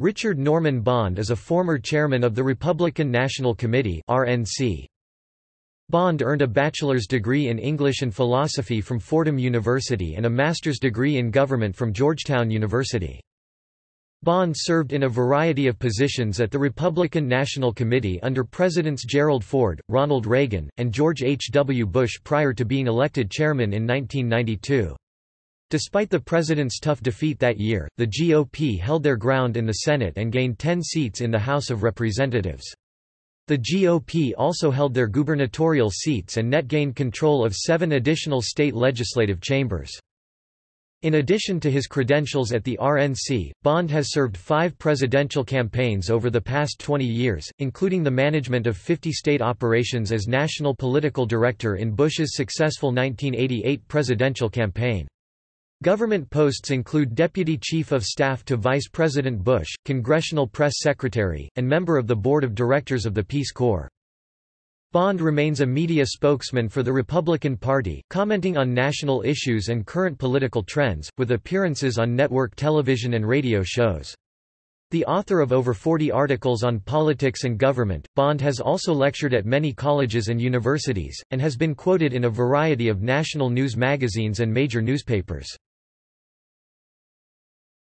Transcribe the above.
Richard Norman Bond is a former chairman of the Republican National Committee RNC. Bond earned a bachelor's degree in English and philosophy from Fordham University and a master's degree in government from Georgetown University. Bond served in a variety of positions at the Republican National Committee under Presidents Gerald Ford, Ronald Reagan, and George H. W. Bush prior to being elected chairman in 1992. Despite the president's tough defeat that year, the GOP held their ground in the Senate and gained 10 seats in the House of Representatives. The GOP also held their gubernatorial seats and net gained control of seven additional state legislative chambers. In addition to his credentials at the RNC, Bond has served five presidential campaigns over the past 20 years, including the management of 50 state operations as national political director in Bush's successful 1988 presidential campaign. Government posts include Deputy Chief of Staff to Vice President Bush, Congressional Press Secretary, and member of the Board of Directors of the Peace Corps. Bond remains a media spokesman for the Republican Party, commenting on national issues and current political trends, with appearances on network television and radio shows. The author of over 40 articles on politics and government, Bond has also lectured at many colleges and universities, and has been quoted in a variety of national news magazines and major newspapers.